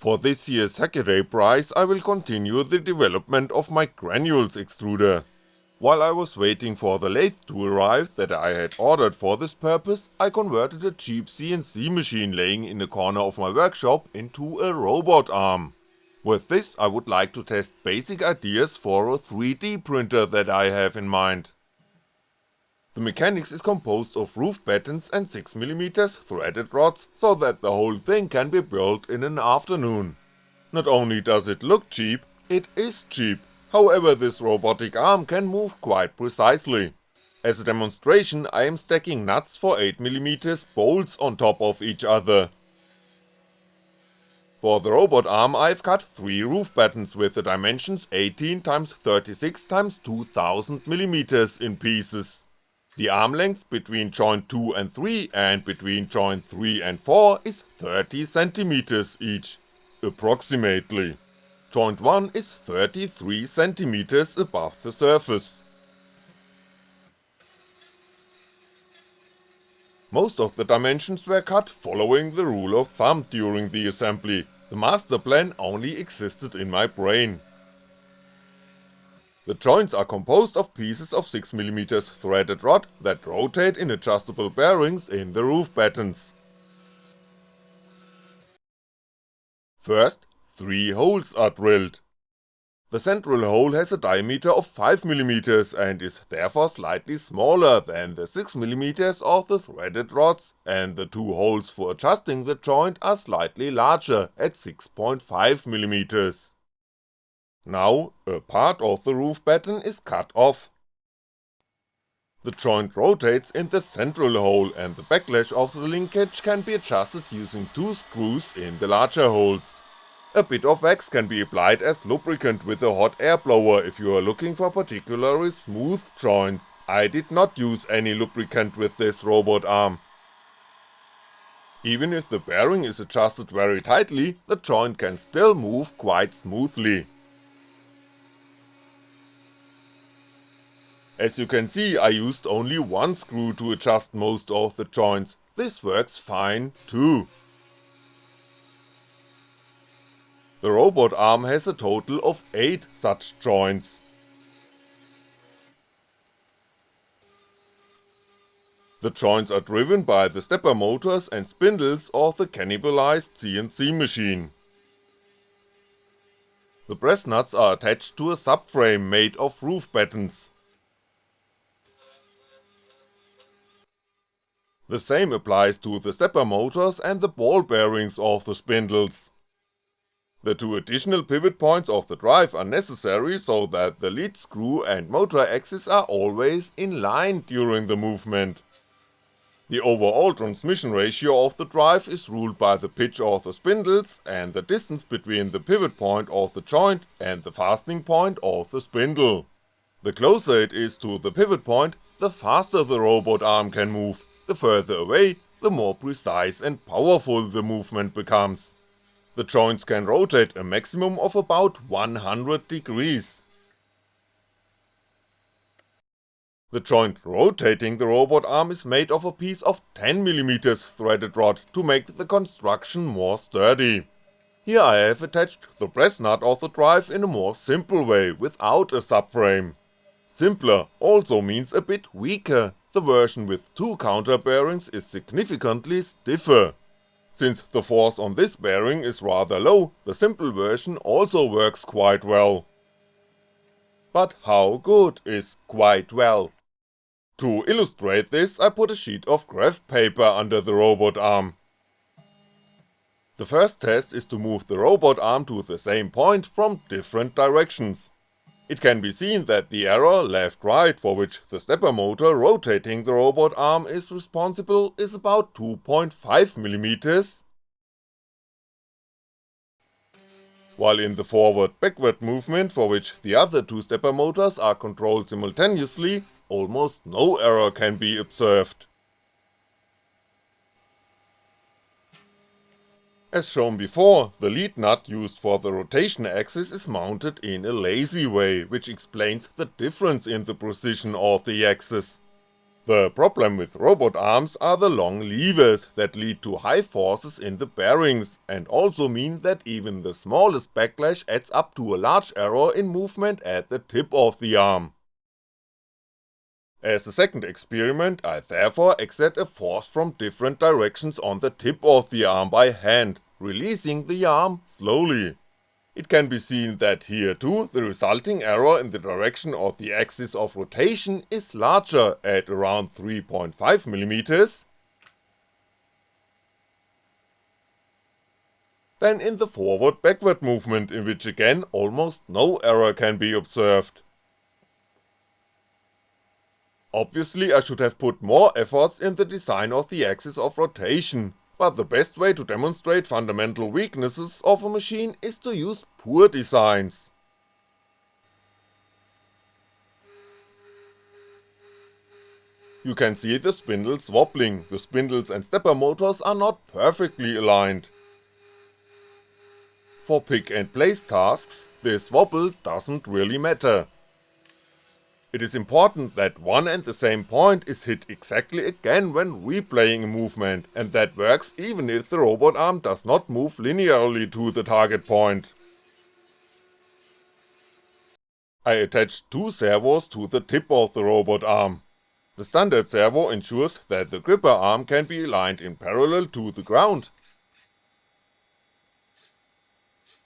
For this year's Hackaday prize I will continue the development of my granules extruder. While I was waiting for the lathe to arrive that I had ordered for this purpose, I converted a cheap CNC machine laying in a corner of my workshop into a robot arm. With this I would like to test basic ideas for a 3D printer that I have in mind. The mechanics is composed of roof battens and 6mm threaded rods, so that the whole thing can be built in an afternoon. Not only does it look cheap, it is cheap, however this robotic arm can move quite precisely. As a demonstration I am stacking nuts for 8mm bolts on top of each other. For the robot arm I've cut 3 roof battens with the dimensions 18x36x2000mm in pieces. The arm length between joint 2 and 3 and between joint 3 and 4 is 30cm each, approximately. Joint 1 is 33cm above the surface. Most of the dimensions were cut following the rule of thumb during the assembly, the master plan only existed in my brain. The joints are composed of pieces of 6mm threaded rod that rotate in adjustable bearings in the roof battens. First, three holes are drilled. The central hole has a diameter of 5mm and is therefore slightly smaller than the 6mm of the threaded rods, and the two holes for adjusting the joint are slightly larger at 6.5mm. Now, a part of the roof batten is cut off. The joint rotates in the central hole and the backlash of the linkage can be adjusted using two screws in the larger holes. A bit of wax can be applied as lubricant with a hot air blower if you are looking for particularly smooth joints, I did not use any lubricant with this robot arm. Even if the bearing is adjusted very tightly, the joint can still move quite smoothly. As you can see I used only one screw to adjust most of the joints, this works fine too. The robot arm has a total of 8 such joints. The joints are driven by the stepper motors and spindles of the cannibalized CNC machine. The press nuts are attached to a subframe made of roof battens. The same applies to the stepper motors and the ball bearings of the spindles. The two additional pivot points of the drive are necessary so that the lead screw and motor axis are always in line during the movement. The overall transmission ratio of the drive is ruled by the pitch of the spindles and the distance between the pivot point of the joint and the fastening point of the spindle. The closer it is to the pivot point, the faster the robot arm can move, the further away, the more precise and powerful the movement becomes. The joints can rotate a maximum of about 100 degrees. The joint rotating the robot arm is made of a piece of 10mm threaded rod to make the construction more sturdy. Here I have attached the press nut of the drive in a more simple way without a subframe. Simpler also means a bit weaker, the version with two counter bearings is significantly stiffer. Since the force on this bearing is rather low, the simple version also works quite well. But how good is quite well? To illustrate this I put a sheet of graph paper under the robot arm. The first test is to move the robot arm to the same point from different directions. It can be seen that the error left-right for which the stepper motor rotating the robot arm is responsible is about 2.5mm, while in the forward-backward movement for which the other two stepper motors are controlled simultaneously, almost no error can be observed. As shown before, the lead nut used for the rotation axis is mounted in a lazy way, which explains the difference in the precision of the axis. The problem with robot arms are the long levers that lead to high forces in the bearings, and also mean that even the smallest backlash adds up to a large error in movement at the tip of the arm. As the second experiment, I therefore exert a force from different directions on the tip of the arm by hand, releasing the arm slowly. It can be seen that here too the resulting error in the direction of the axis of rotation is larger at around 3.5mm than in the forward-backward movement in which again almost no error can be observed. Obviously I should have put more efforts in the design of the axis of rotation, but the best way to demonstrate fundamental weaknesses of a machine is to use poor designs. You can see the spindles wobbling, the spindles and stepper motors are not perfectly aligned. For pick and place tasks, this wobble doesn't really matter, it is important that one and the same point is hit exactly again when replaying a movement, and that works even if the robot arm does not move linearly to the target point. I attached two servos to the tip of the robot arm. The standard servo ensures that the gripper arm can be aligned in parallel to the ground,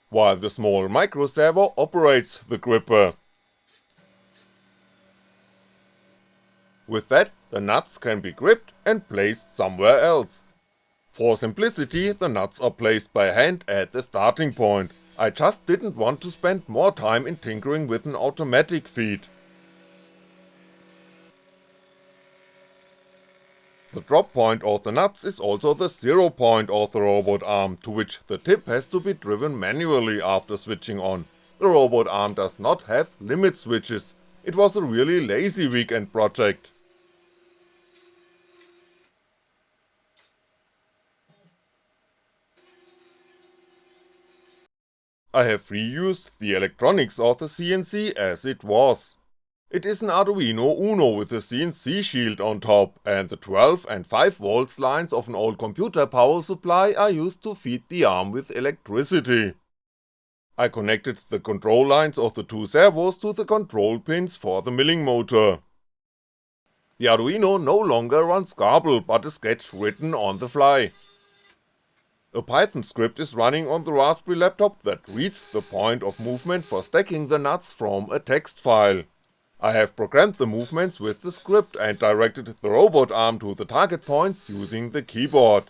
while the small micro servo operates the gripper, With that, the nuts can be gripped and placed somewhere else. For simplicity, the nuts are placed by hand at the starting point, I just didn't want to spend more time in tinkering with an automatic feed. The drop point of the nuts is also the zero point of the robot arm, to which the tip has to be driven manually after switching on. The robot arm does not have limit switches, it was a really lazy weekend project. I have reused the electronics of the CNC as it was. It is an Arduino Uno with a CNC shield on top, and the 12 and 5V lines of an old computer power supply are used to feed the arm with electricity. I connected the control lines of the two servos to the control pins for the milling motor. The Arduino no longer runs Grbl but a sketch written on the fly. A Python script is running on the Raspberry laptop that reads the point of movement for stacking the nuts from a text file. I have programmed the movements with the script and directed the robot arm to the target points using the keyboard.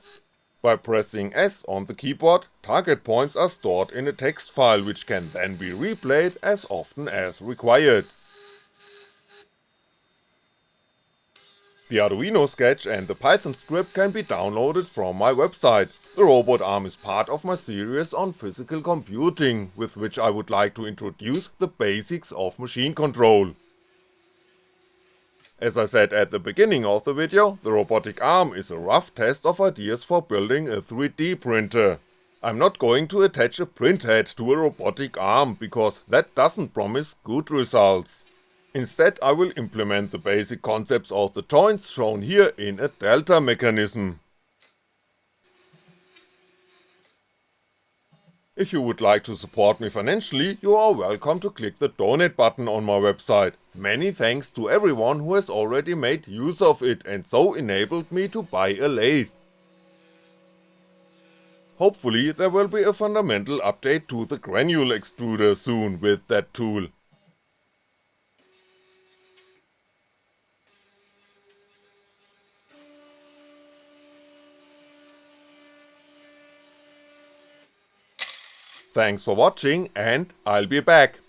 By pressing S on the keyboard, target points are stored in a text file which can then be replayed as often as required. The Arduino sketch and the Python script can be downloaded from my website, the robot arm is part of my series on physical computing, with which I would like to introduce the basics of machine control. As I said at the beginning of the video, the robotic arm is a rough test of ideas for building a 3D printer. I'm not going to attach a printhead to a robotic arm, because that doesn't promise good results. Instead I will implement the basic concepts of the joints shown here in a delta mechanism. If you would like to support me financially, you are welcome to click the donate button on my website, many thanks to everyone who has already made use of it and so enabled me to buy a lathe. Hopefully there will be a fundamental update to the granule extruder soon with that tool, Thanks for watching and I'll be back.